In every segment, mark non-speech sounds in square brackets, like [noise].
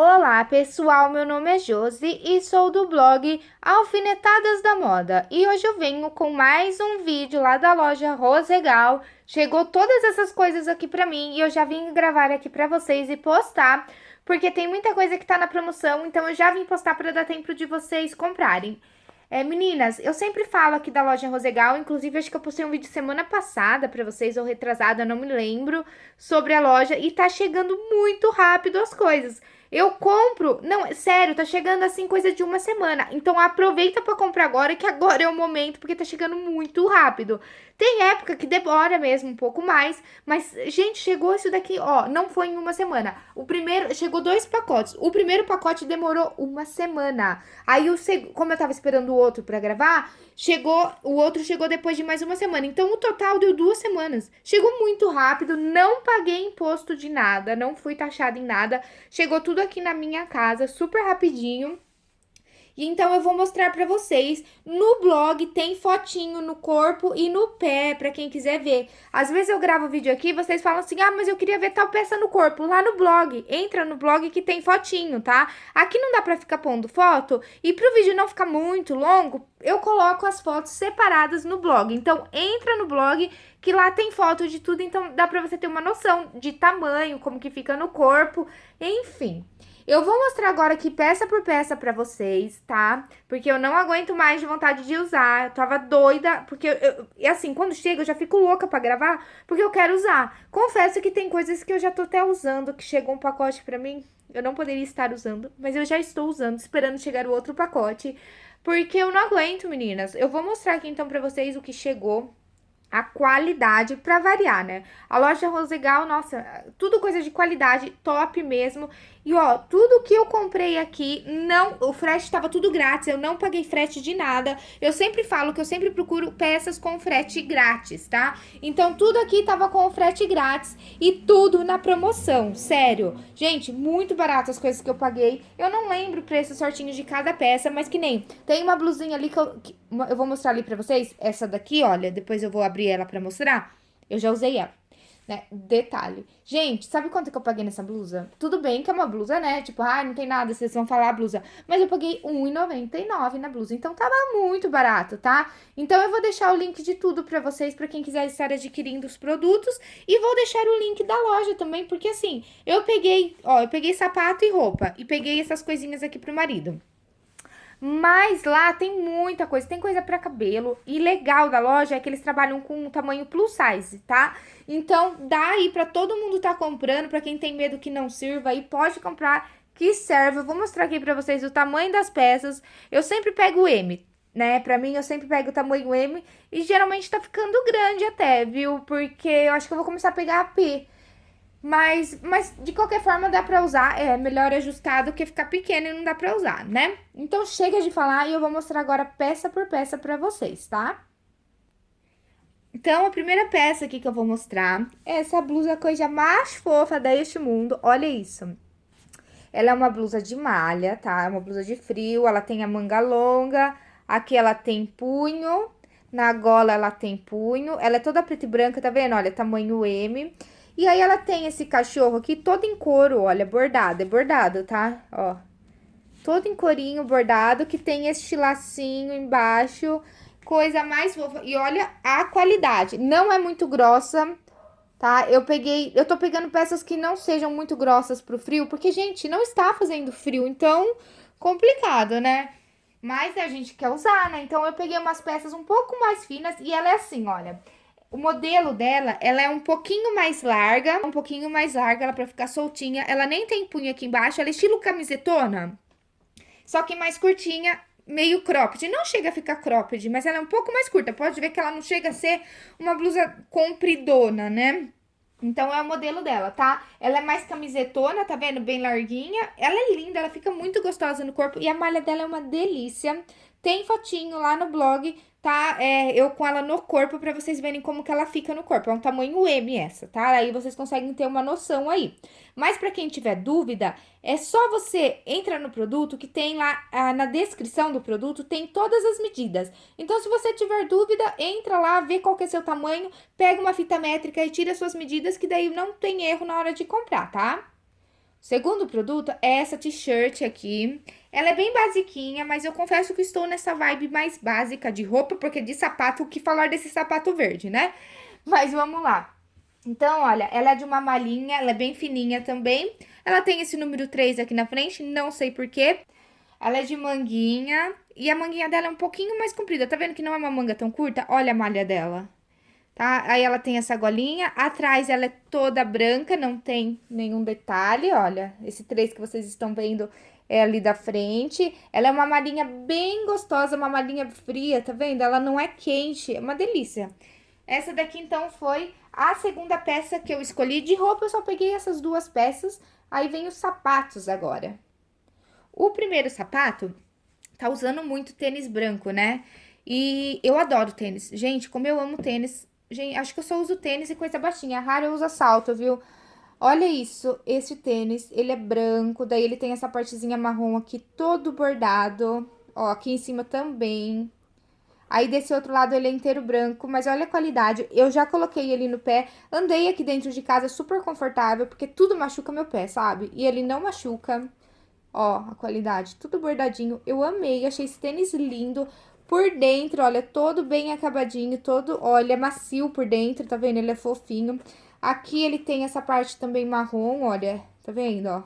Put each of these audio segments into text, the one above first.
Olá pessoal, meu nome é Josi e sou do blog Alfinetadas da Moda e hoje eu venho com mais um vídeo lá da loja Rosegal. Chegou todas essas coisas aqui pra mim e eu já vim gravar aqui pra vocês e postar, porque tem muita coisa que tá na promoção, então eu já vim postar pra dar tempo de vocês comprarem. É, meninas, eu sempre falo aqui da loja Rosegal, inclusive acho que eu postei um vídeo semana passada pra vocês, ou retrasada, não me lembro, sobre a loja, e tá chegando muito rápido as coisas. Eu compro, não, sério, tá chegando assim coisa de uma semana. Então aproveita para comprar agora, que agora é o momento, porque tá chegando muito rápido. Tem época que demora mesmo um pouco mais, mas, gente, chegou isso daqui, ó, não foi em uma semana. O primeiro, chegou dois pacotes. O primeiro pacote demorou uma semana. Aí, o como eu tava esperando o outro pra gravar, chegou, o outro chegou depois de mais uma semana. Então, o total deu duas semanas. Chegou muito rápido, não paguei imposto de nada, não fui taxada em nada. Chegou tudo aqui na minha casa, super rapidinho. Então eu vou mostrar para vocês. No blog tem fotinho no corpo e no pé, para quem quiser ver. Às vezes eu gravo vídeo aqui, vocês falam assim: "Ah, mas eu queria ver tal peça no corpo". Lá no blog, entra no blog que tem fotinho, tá? Aqui não dá para ficar pondo foto e pro vídeo não ficar muito longo, eu coloco as fotos separadas no blog. Então entra no blog que lá tem foto de tudo, então dá para você ter uma noção de tamanho, como que fica no corpo, enfim. Eu vou mostrar agora aqui peça por peça pra vocês, tá? Porque eu não aguento mais de vontade de usar. Eu tava doida, porque eu, e assim, quando chega eu já fico louca pra gravar, porque eu quero usar. Confesso que tem coisas que eu já tô até usando, que chegou um pacote pra mim, eu não poderia estar usando, mas eu já estou usando, esperando chegar o outro pacote. Porque eu não aguento, meninas. Eu vou mostrar aqui então pra vocês o que chegou a qualidade para variar, né? A loja Rosegal, nossa, tudo coisa de qualidade, top mesmo. E ó, tudo que eu comprei aqui, não, o frete estava tudo grátis, eu não paguei frete de nada. Eu sempre falo que eu sempre procuro peças com frete grátis, tá? Então tudo aqui tava com frete grátis e tudo na promoção, sério. Gente, muito barato as coisas que eu paguei. Eu não lembro o preço certinho de cada peça, mas que nem, tem uma blusinha ali que eu, que, eu vou mostrar ali pra vocês. Essa daqui, olha, depois eu vou abrir ela pra mostrar. Eu já usei ela né? Detalhe. Gente, sabe quanto que eu paguei nessa blusa? Tudo bem que é uma blusa, né? Tipo, ah, não tem nada, vocês vão falar a blusa. Mas eu paguei R$1,99 na blusa, então tava muito barato, tá? Então eu vou deixar o link de tudo pra vocês, pra quem quiser estar adquirindo os produtos. E vou deixar o link da loja também, porque assim, eu peguei, ó, eu peguei sapato e roupa. E peguei essas coisinhas aqui pro marido. Mas lá tem muita coisa, tem coisa para cabelo. E legal da loja é que eles trabalham com tamanho plus size, tá? Então, dá aí pra todo mundo tá comprando, pra quem tem medo que não sirva aí, pode comprar que serve. Eu vou mostrar aqui pra vocês o tamanho das peças. Eu sempre pego o M, né? Pra mim, eu sempre pego o tamanho M e geralmente tá ficando grande até, viu? Porque eu acho que eu vou começar a pegar a P. Mas, mas de qualquer forma dá pra usar, é melhor ajustar do que ficar pequeno e não dá pra usar, né? Então chega de falar e eu vou mostrar agora peça por peça pra vocês, tá? Então, a primeira peça aqui que eu vou mostrar é essa blusa coisa mais fofa deste mundo, olha isso. Ela é uma blusa de malha, tá? É uma blusa de frio, ela tem a manga longa, aqui ela tem punho, na gola ela tem punho, ela é toda preta e branca, tá vendo? Olha, tamanho M. E aí, ela tem esse cachorro aqui todo em couro, olha, bordado, é bordado, tá? Ó, todo em corinho bordado, que tem este lacinho embaixo, coisa mais fofa. E olha a qualidade, não é muito grossa, tá? Eu peguei, eu tô pegando peças que não sejam muito grossas pro frio, porque, gente, não está fazendo frio, então, complicado, né? Mas a gente quer usar, né? Então, eu peguei umas peças um pouco mais finas e ela é assim, olha... O modelo dela, ela é um pouquinho mais larga, um pouquinho mais larga, ela pra ficar soltinha. Ela nem tem punho aqui embaixo, ela é estilo camisetona, só que mais curtinha, meio cropped. Não chega a ficar cropped, mas ela é um pouco mais curta. Pode ver que ela não chega a ser uma blusa compridona, né? Então, é o modelo dela, tá? Ela é mais camisetona, tá vendo? Bem larguinha. Ela é linda, ela fica muito gostosa no corpo. E a malha dela é uma delícia. Tem fotinho lá no blog tá? É, eu com ela no corpo pra vocês verem como que ela fica no corpo. É um tamanho M essa, tá? Aí vocês conseguem ter uma noção aí. Mas pra quem tiver dúvida, é só você entrar no produto que tem lá ah, na descrição do produto, tem todas as medidas. Então, se você tiver dúvida, entra lá, vê qual que é seu tamanho, pega uma fita métrica e tira suas medidas, que daí não tem erro na hora de comprar, tá? Segundo produto é essa t-shirt aqui. Ela é bem basiquinha, mas eu confesso que estou nessa vibe mais básica de roupa, porque de sapato, o que falar desse sapato verde, né? Mas vamos lá. Então, olha, ela é de uma malinha, ela é bem fininha também. Ela tem esse número 3 aqui na frente, não sei porquê. Ela é de manguinha e a manguinha dela é um pouquinho mais comprida. Tá vendo que não é uma manga tão curta? Olha a malha dela tá? Aí ela tem essa golinha, atrás ela é toda branca, não tem nenhum detalhe, olha, esse três que vocês estão vendo é ali da frente. Ela é uma malinha bem gostosa, uma malinha fria, tá vendo? Ela não é quente, é uma delícia. Essa daqui, então, foi a segunda peça que eu escolhi. De roupa, eu só peguei essas duas peças, aí vem os sapatos agora. O primeiro sapato tá usando muito tênis branco, né? E eu adoro tênis. Gente, como eu amo tênis, Gente, acho que eu só uso tênis e coisa baixinha. A rara usa salto, viu? Olha isso, esse tênis, ele é branco, daí ele tem essa partezinha marrom aqui todo bordado. Ó, aqui em cima também. Aí desse outro lado ele é inteiro branco, mas olha a qualidade. Eu já coloquei ele no pé, andei aqui dentro de casa super confortável, porque tudo machuca meu pé, sabe? E ele não machuca. Ó, a qualidade, tudo bordadinho. Eu amei, achei esse tênis lindo. Por dentro, olha, todo bem acabadinho, todo, olha, macio por dentro, tá vendo? Ele é fofinho. Aqui ele tem essa parte também marrom, olha, tá vendo, ó?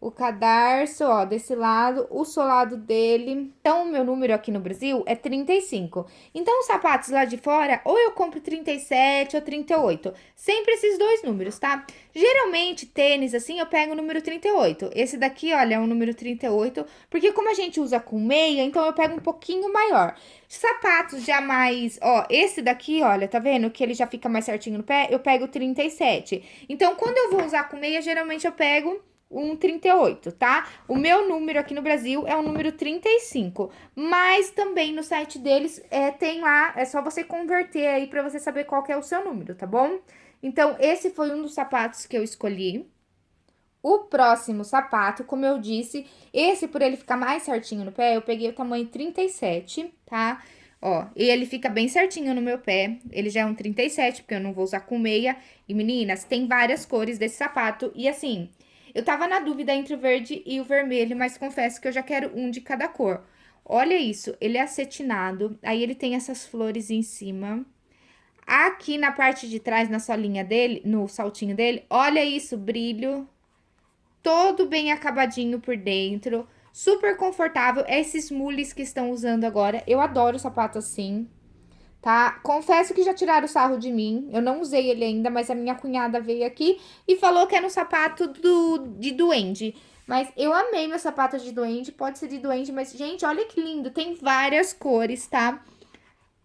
O cadarço, ó, desse lado, o solado dele. Então, o meu número aqui no Brasil é 35. Então, os sapatos lá de fora, ou eu compro 37 ou 38. Sempre esses dois números, tá? Geralmente, tênis, assim, eu pego o número 38. Esse daqui, olha, é o número 38, porque como a gente usa com meia, então eu pego um pouquinho maior. Sapatos já mais, ó, esse daqui, olha, tá vendo? Que ele já fica mais certinho no pé, eu pego 37. Então, quando eu vou usar com meia, geralmente eu pego um 38, tá? O meu número aqui no Brasil é o número 35, mas também no site deles é, tem lá, é só você converter aí pra você saber qual é o seu número, tá bom? Então, esse foi um dos sapatos que eu escolhi. O próximo sapato, como eu disse, esse por ele ficar mais certinho no pé, eu peguei o tamanho 37, tá? Ó, e ele fica bem certinho no meu pé, ele já é um 37, porque eu não vou usar com meia. E meninas, tem várias cores desse sapato, e assim, eu tava na dúvida entre o verde e o vermelho, mas confesso que eu já quero um de cada cor. Olha isso, ele é acetinado, aí ele tem essas flores em cima. Aqui na parte de trás, na solinha dele, no saltinho dele, olha isso, brilho. Todo bem acabadinho por dentro, super confortável. Esses mules que estão usando agora, eu adoro sapato assim tá? Confesso que já tiraram o sarro de mim, eu não usei ele ainda, mas a minha cunhada veio aqui e falou que era um sapato do, de duende. Mas eu amei meu sapato de duende, pode ser de duende, mas, gente, olha que lindo, tem várias cores, tá?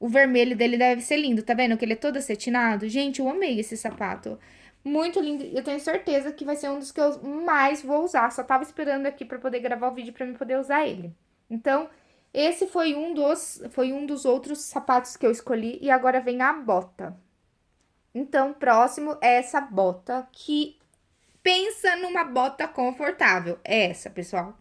O vermelho dele deve ser lindo, tá vendo que ele é todo acetinado? Gente, eu amei esse sapato. Muito lindo, eu tenho certeza que vai ser um dos que eu mais vou usar. Só tava esperando aqui pra poder gravar o vídeo pra mim poder usar ele. Então, esse foi um dos, foi um dos outros sapatos que eu escolhi e agora vem a bota. Então, próximo é essa bota que pensa numa bota confortável. É essa, pessoal.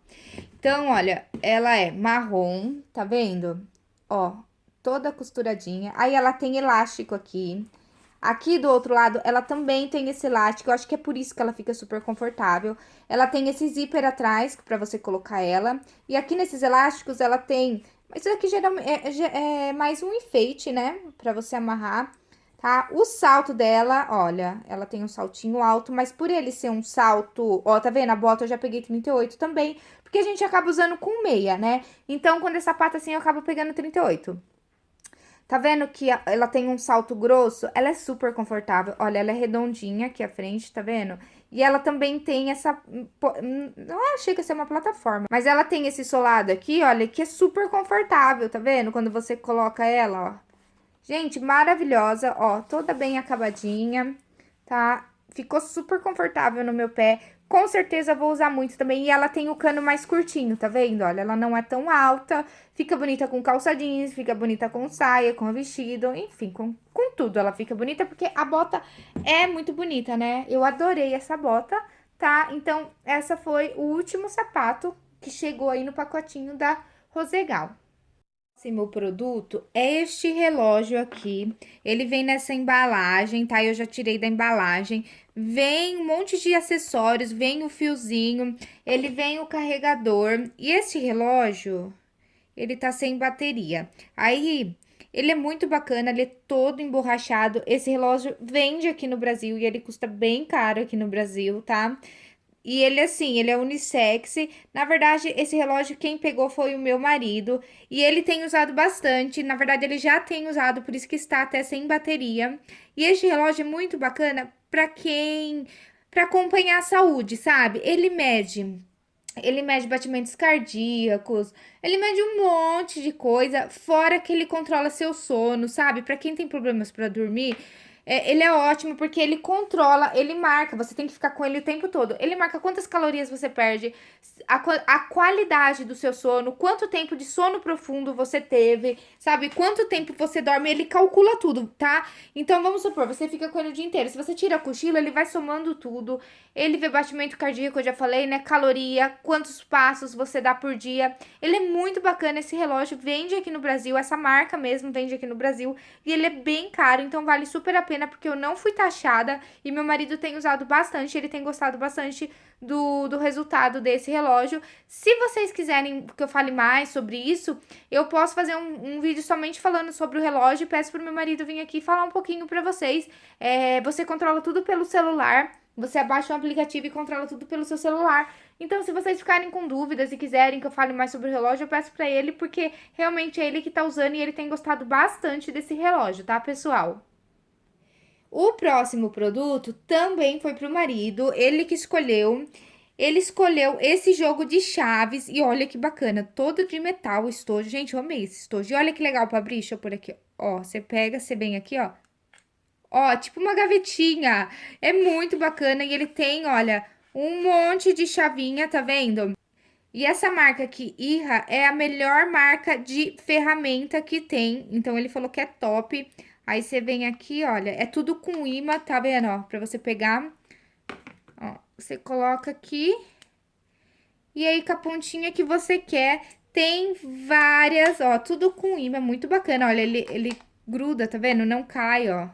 Então, olha, ela é marrom, tá vendo? Ó, toda costuradinha. Aí ela tem elástico aqui. Aqui do outro lado, ela também tem esse elástico, eu acho que é por isso que ela fica super confortável. Ela tem esse zíper atrás, pra você colocar ela. E aqui nesses elásticos, ela tem... Isso aqui é, é, é mais um enfeite, né? Pra você amarrar, tá? O salto dela, olha, ela tem um saltinho alto, mas por ele ser um salto... Ó, tá vendo? A bota eu já peguei 38 também, porque a gente acaba usando com meia, né? Então, quando é sapato assim, eu acabo pegando 38. Tá vendo que ela tem um salto grosso? Ela é super confortável. Olha, ela é redondinha aqui à frente, tá vendo? E ela também tem essa... Não achei que ia ser uma plataforma. Mas ela tem esse solado aqui, olha, que é super confortável, tá vendo? Quando você coloca ela, ó. Gente, maravilhosa, ó. Toda bem acabadinha, tá? Ficou super confortável no meu pé. Com certeza vou usar muito também. E ela tem o cano mais curtinho, tá vendo? Olha, ela não é tão alta. Fica bonita com calça jeans, fica bonita com saia, com vestido, enfim, com, com tudo ela fica bonita. Porque a bota é muito bonita, né? Eu adorei essa bota, tá? Então, essa foi o último sapato que chegou aí no pacotinho da Rosegal próximo produto é este relógio aqui. Ele vem nessa embalagem, tá? Eu já tirei da embalagem. Vem um monte de acessórios, vem o fiozinho, ele vem o carregador. E esse relógio, ele tá sem bateria. Aí, ele é muito bacana, ele é todo emborrachado. Esse relógio vende aqui no Brasil e ele custa bem caro aqui no Brasil, tá? E ele, assim, ele é unissex. Na verdade, esse relógio quem pegou foi o meu marido. E ele tem usado bastante. Na verdade, ele já tem usado, por isso que está até sem bateria. E este relógio é muito bacana para quem... para acompanhar a saúde, sabe? Ele mede... Ele mede batimentos cardíacos, ele mede um monte de coisa, fora que ele controla seu sono, sabe? Para quem tem problemas para dormir, é, ele é ótimo porque ele controla, ele marca, você tem que ficar com ele o tempo todo. Ele marca quantas calorias você perde, a, a qualidade do seu sono, quanto tempo de sono profundo você teve, sabe? Quanto tempo você dorme, ele calcula tudo, tá? Então, vamos supor, você fica com ele o dia inteiro. Se você tira a cochila, ele vai somando tudo. Ele vê batimento cardíaco, eu já falei, né? Caloria, quantos passos você dá por dia. Ele é muito bacana, esse relógio vende aqui no Brasil, essa marca mesmo vende aqui no Brasil. E ele é bem caro, então vale super a pena, porque eu não fui taxada e meu marido tem usado bastante, ele tem gostado bastante do, do resultado desse relógio. Se vocês quiserem que eu fale mais sobre isso, eu posso fazer um, um vídeo somente falando sobre o relógio peço pro meu marido vir aqui falar um pouquinho pra vocês. É, você controla tudo pelo celular, você abaixa o aplicativo e controla tudo pelo seu celular. Então, se vocês ficarem com dúvidas e quiserem que eu fale mais sobre o relógio, eu peço pra ele, porque realmente é ele que tá usando e ele tem gostado bastante desse relógio, tá, pessoal? O próximo produto também foi pro marido, ele que escolheu. Ele escolheu esse jogo de chaves e olha que bacana, todo de metal, estojo. Gente, eu amei esse estojo. E olha que legal pra abrir, deixa eu pôr aqui, ó. Você pega, você vem aqui, ó, Ó, tipo uma gavetinha. É muito bacana e ele tem, olha, um monte de chavinha, tá vendo? E essa marca aqui, Irra, é a melhor marca de ferramenta que tem. Então, ele falou que é top. Aí, você vem aqui, olha, é tudo com imã, tá vendo, ó? Pra você pegar. Ó, você coloca aqui. E aí, com a pontinha que você quer, tem várias, ó, tudo com imã, muito bacana. Olha, ele, ele gruda, tá vendo? Não cai, ó.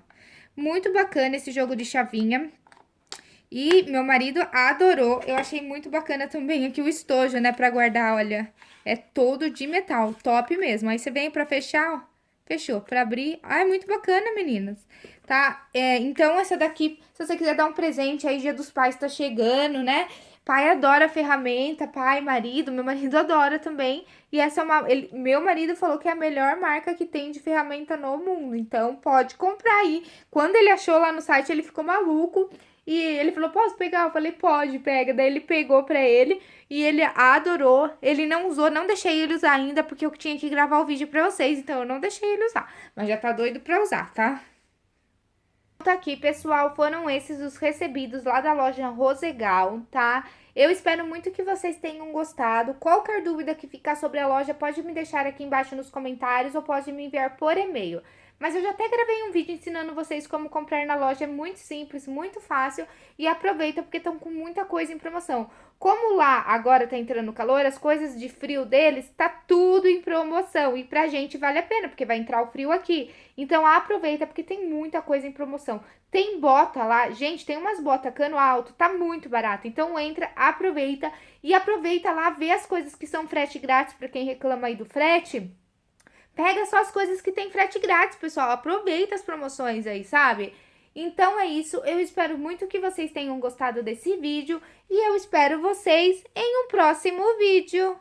Muito bacana esse jogo de chavinha. E meu marido adorou. Eu achei muito bacana também aqui o estojo, né? Pra guardar, olha. É todo de metal, top mesmo. Aí você vem pra fechar, ó. Fechou. Pra abrir. Ah, é muito bacana, meninas. Tá? É, então, essa daqui, se você quiser dar um presente aí, Dia dos Pais tá chegando, né? Pai adora ferramenta, pai, marido, meu marido [laughs] adora também. E essa é uma. Ele, meu marido falou que é a melhor marca que tem de ferramenta no mundo. Então pode comprar aí. Quando ele achou lá no site, ele ficou maluco. E ele falou: Posso pegar? Eu falei: Pode, pega. Daí ele pegou pra ele e ele adorou. Ele não usou, não deixei ele usar ainda porque eu tinha que gravar o vídeo pra vocês. Então eu não deixei ele usar. Mas já tá doido pra usar, tá? Tá aqui, pessoal, foram esses os recebidos lá da loja Rosegal, tá? Eu espero muito que vocês tenham gostado. Qualquer dúvida que ficar sobre a loja, pode me deixar aqui embaixo nos comentários ou pode me enviar por e-mail. Mas eu já até gravei um vídeo ensinando vocês como comprar na loja, é muito simples, muito fácil e aproveita porque estão com muita coisa em promoção. Como lá agora tá entrando calor, as coisas de frio deles tá tudo em promoção e pra gente vale a pena porque vai entrar o frio aqui. Então aproveita porque tem muita coisa em promoção. Tem bota lá, gente, tem umas botas cano alto, tá muito barato. Então entra, aproveita e aproveita lá, vê as coisas que são frete grátis para quem reclama aí do frete. Pega só as coisas que tem frete grátis, pessoal. Aproveita as promoções aí, sabe? Então é isso, eu espero muito que vocês tenham gostado desse vídeo e eu espero vocês em um próximo vídeo.